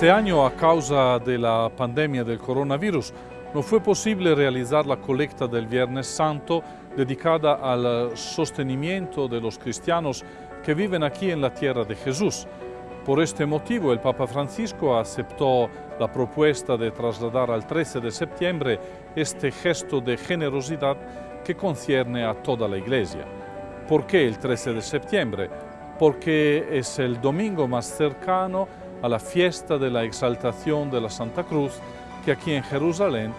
Este año, a causa de la pandemia del coronavirus, no fue posible realizar la colecta del Viernes Santo dedicada al sostenimiento de los cristianos que viven aquí en la tierra de Jesús. Por este motivo, el Papa Francisco aceptó la propuesta de trasladar al 13 de septiembre este gesto de generosidad que concierne a toda la Iglesia. ¿Por qué el 13 de septiembre? Porque es el domingo más cercano a la fiesta de la exaltación de la Santa Cruz que aquí en Jerusalén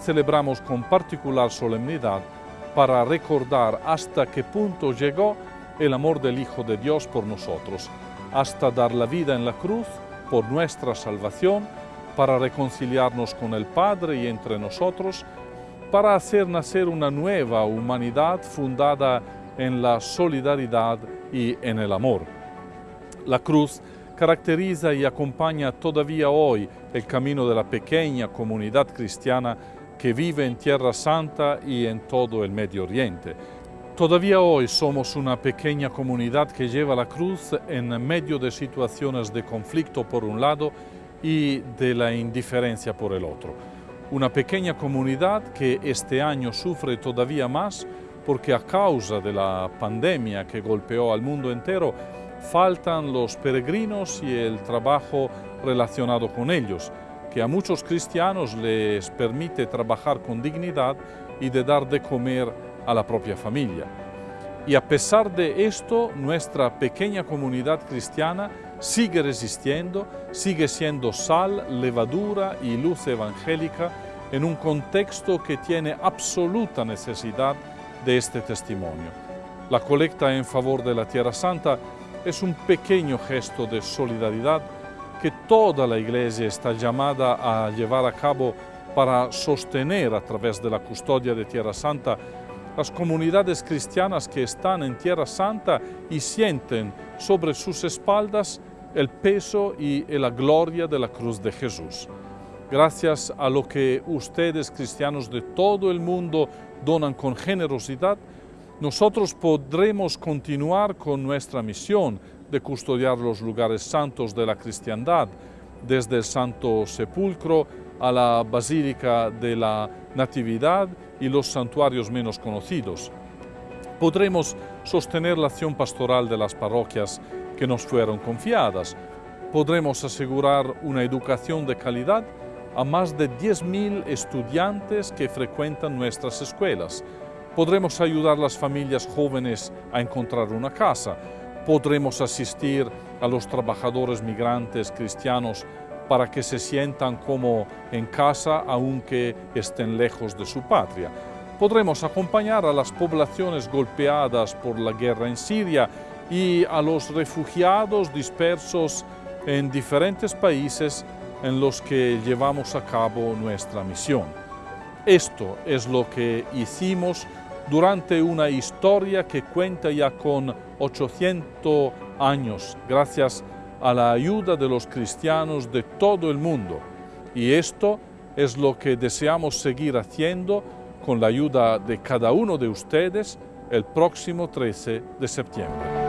celebramos con particular solemnidad para recordar hasta qué punto llegó el amor del Hijo de Dios por nosotros, hasta dar la vida en la cruz por nuestra salvación, para reconciliarnos con el Padre y entre nosotros, para hacer nacer una nueva humanidad fundada en la solidaridad y en el amor. La cruz caracteriza y acompaña todavía hoy el camino de la pequeña comunidad cristiana que vive en Tierra Santa y en todo el Medio Oriente. Todavía hoy somos una pequeña comunidad que lleva la cruz en medio de situaciones de conflicto por un lado y de la indiferencia por el otro. Una pequeña comunidad que este año sufre todavía más porque a causa de la pandemia que golpeó al mundo entero, faltan los peregrinos y el trabajo relacionado con ellos, que a muchos cristianos les permite trabajar con dignidad y de dar de comer a la propia familia. Y a pesar de esto, nuestra pequeña comunidad cristiana sigue resistiendo, sigue siendo sal, levadura y luz evangélica en un contexto que tiene absoluta necesidad de este testimonio. La colecta en favor de la Tierra Santa es un pequeño gesto de solidaridad que toda la Iglesia está llamada a llevar a cabo para sostener a través de la custodia de Tierra Santa las comunidades cristianas que están en Tierra Santa y sienten sobre sus espaldas el peso y la gloria de la cruz de Jesús. Gracias a lo que ustedes, cristianos de todo el mundo, donan con generosidad, nosotros podremos continuar con nuestra misión de custodiar los lugares santos de la cristiandad, desde el Santo Sepulcro a la Basílica de la Natividad y los santuarios menos conocidos. Podremos sostener la acción pastoral de las parroquias que nos fueron confiadas. Podremos asegurar una educación de calidad a más de 10.000 estudiantes que frecuentan nuestras escuelas. Podremos ayudar a las familias jóvenes a encontrar una casa. Podremos asistir a los trabajadores migrantes cristianos para que se sientan como en casa aunque estén lejos de su patria. Podremos acompañar a las poblaciones golpeadas por la guerra en Siria y a los refugiados dispersos en diferentes países en los que llevamos a cabo nuestra misión. Esto es lo que hicimos durante una historia que cuenta ya con 800 años, gracias a la ayuda de los cristianos de todo el mundo. Y esto es lo que deseamos seguir haciendo con la ayuda de cada uno de ustedes el próximo 13 de septiembre.